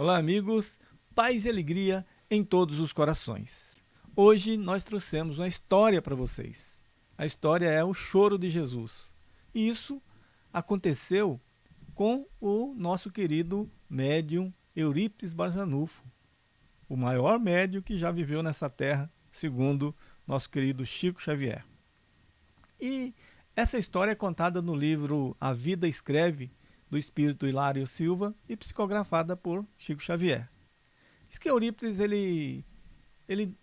Olá, amigos, paz e alegria em todos os corações. Hoje nós trouxemos uma história para vocês. A história é o choro de Jesus. E isso aconteceu com o nosso querido médium Eurípides Barzanufo, o maior médium que já viveu nessa terra, segundo nosso querido Chico Xavier. E essa história é contada no livro A Vida Escreve, do espírito Hilário Silva e psicografada por Chico Xavier. Diz que Eurípides ele ele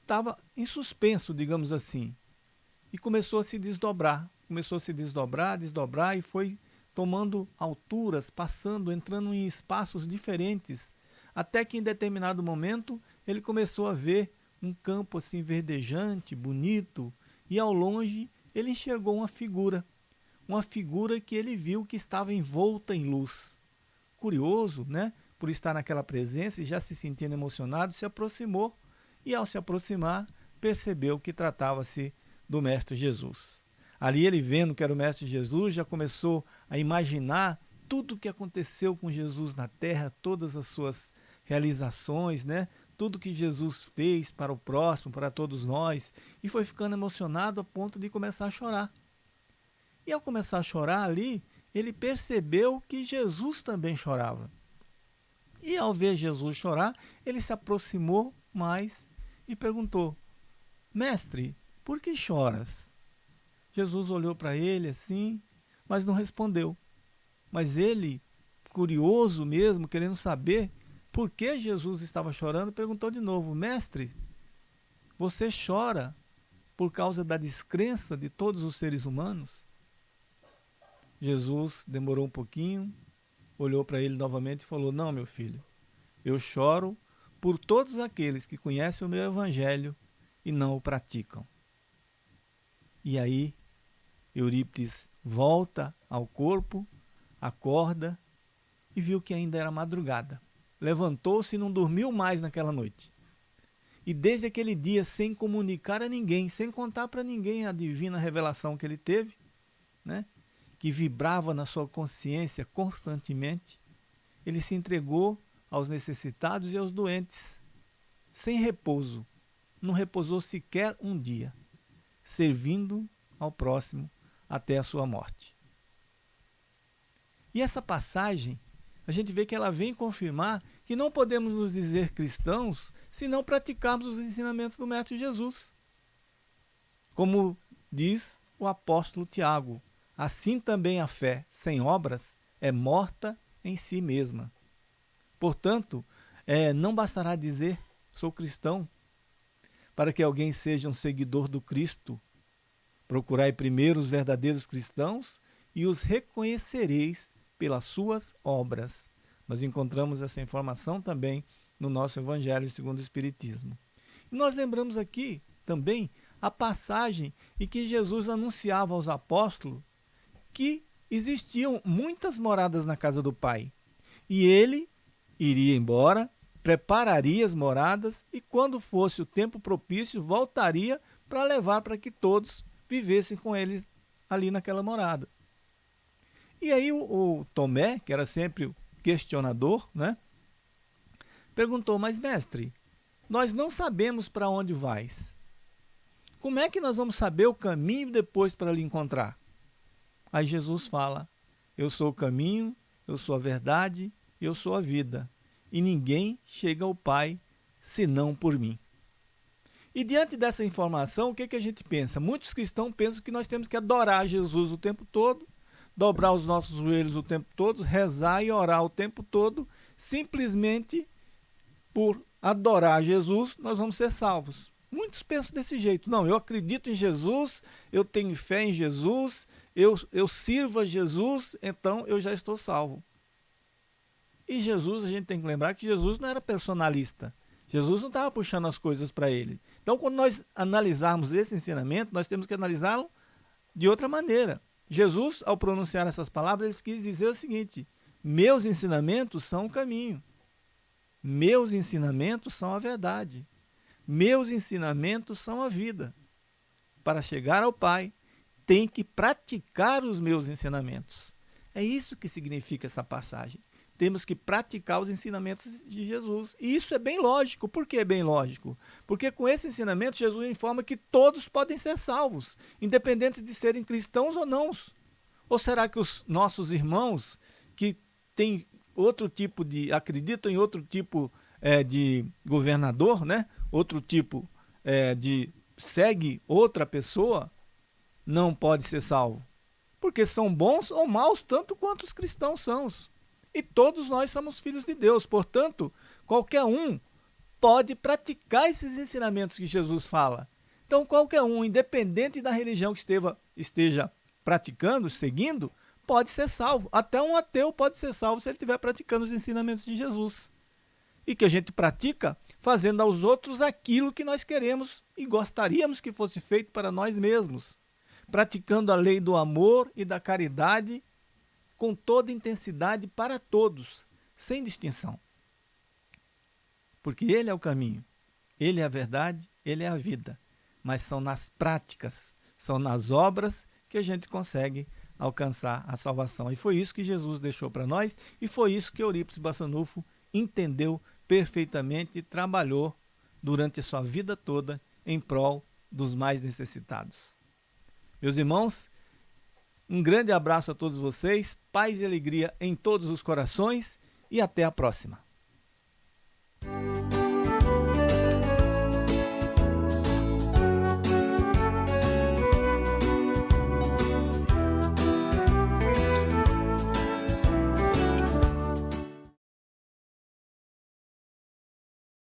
estava em suspenso, digamos assim, e começou a se desdobrar, começou a se desdobrar, desdobrar e foi tomando alturas, passando, entrando em espaços diferentes, até que em determinado momento ele começou a ver um campo assim verdejante, bonito, e ao longe ele enxergou uma figura uma figura que ele viu que estava envolta em luz. Curioso, né? Por estar naquela presença e já se sentindo emocionado, se aproximou e, ao se aproximar, percebeu que tratava-se do Mestre Jesus. Ali ele vendo que era o Mestre Jesus, já começou a imaginar tudo o que aconteceu com Jesus na terra, todas as suas realizações, né? tudo que Jesus fez para o próximo, para todos nós, e foi ficando emocionado a ponto de começar a chorar. E ao começar a chorar ali, ele percebeu que Jesus também chorava. E ao ver Jesus chorar, ele se aproximou mais e perguntou: Mestre, por que choras? Jesus olhou para ele assim, mas não respondeu. Mas ele, curioso mesmo, querendo saber por que Jesus estava chorando, perguntou de novo: Mestre, você chora por causa da descrença de todos os seres humanos? Jesus demorou um pouquinho, olhou para ele novamente e falou: Não, meu filho, eu choro por todos aqueles que conhecem o meu evangelho e não o praticam. E aí, Eurípides volta ao corpo, acorda e viu que ainda era madrugada. Levantou-se e não dormiu mais naquela noite. E desde aquele dia, sem comunicar a ninguém, sem contar para ninguém a divina revelação que ele teve, né? Que vibrava na sua consciência constantemente, ele se entregou aos necessitados e aos doentes, sem repouso. Não repousou sequer um dia, servindo ao próximo até a sua morte. E essa passagem, a gente vê que ela vem confirmar que não podemos nos dizer cristãos se não praticarmos os ensinamentos do Mestre Jesus. Como diz o apóstolo Tiago, Assim também a fé sem obras é morta em si mesma. Portanto, é, não bastará dizer sou cristão para que alguém seja um seguidor do Cristo. Procurai primeiro os verdadeiros cristãos e os reconhecereis pelas suas obras. Nós encontramos essa informação também no nosso Evangelho segundo o Espiritismo. E nós lembramos aqui também a passagem em que Jesus anunciava aos apóstolos que existiam muitas moradas na casa do pai. E ele iria embora, prepararia as moradas e, quando fosse o tempo propício, voltaria para levar para que todos vivessem com ele ali naquela morada. E aí o, o, Tomé, que era sempre o questionador, né, perguntou, mas mestre, nós não sabemos para onde vais. Como é que nós vamos saber o caminho depois para lhe encontrar? Aí Jesus fala: Eu sou o caminho, eu sou a verdade, eu sou a vida. E ninguém chega ao Pai senão por mim. E diante dessa informação, o que, que a gente pensa? Muitos cristãos pensam que nós temos que adorar Jesus o tempo todo, dobrar os nossos joelhos o tempo todo, rezar e orar o tempo todo, simplesmente por adorar Jesus, nós vamos ser salvos. Muitos pensam desse jeito. Não, eu acredito em Jesus, eu tenho fé em Jesus, eu, eu sirvo a Jesus, então eu já estou salvo. E Jesus, a gente tem que lembrar que Jesus não era personalista. Jesus não estava puxando as coisas para ele. Então, quando nós analisarmos esse ensinamento, nós temos que analisá-lo de outra maneira. Jesus, ao pronunciar essas palavras, ele quis dizer o seguinte: Meus ensinamentos são o caminho. Meus ensinamentos são a verdade. Meus ensinamentos são a vida. Para chegar ao Pai, tem que praticar os meus ensinamentos. É isso que significa essa passagem. temos que praticar os ensinamentos de Jesus. E isso é bem lógico. Por que é bem lógico? Porque com esse ensinamento, Jesus informa que todos podem ser salvos, independentes de serem cristãos ou não. Ou será que os nossos irmãos que têm outro tipo de. acreditam em outro tipo é, de governador, né? Outro tipo é, de. segue outra pessoa, não pode ser salvo? Porque são bons ou maus tanto quanto os cristãos são. E todos nós somos filhos de Deus, portanto, qualquer um pode praticar esses ensinamentos que Jesus fala. Então, qualquer um, independente da religião que esteva, esteja praticando, seguindo, pode ser salvo. Até um ateu pode ser salvo se ele estiver praticando os ensinamentos de Jesus. E que a gente pratica fazendo aos outros aquilo que nós queremos e gostaríamos que fosse feito para nós mesmos. Praticando a lei do amor e da caridade com toda intensidade para todos, sem distinção. Porque Ele é o caminho, Ele é a verdade, Ele é a vida. Mas são nas práticas, são nas obras que a gente consegue alcançar a salvação. E foi isso que Jesus deixou para nós e foi isso que Eurípides Bassanufo entendeu perfeitamente e trabalhou durante a sua vida toda em prol dos mais necessitados. Meus irmãos, um grande abraço a todos vocês, paz e alegria em todos os corações e até a próxima.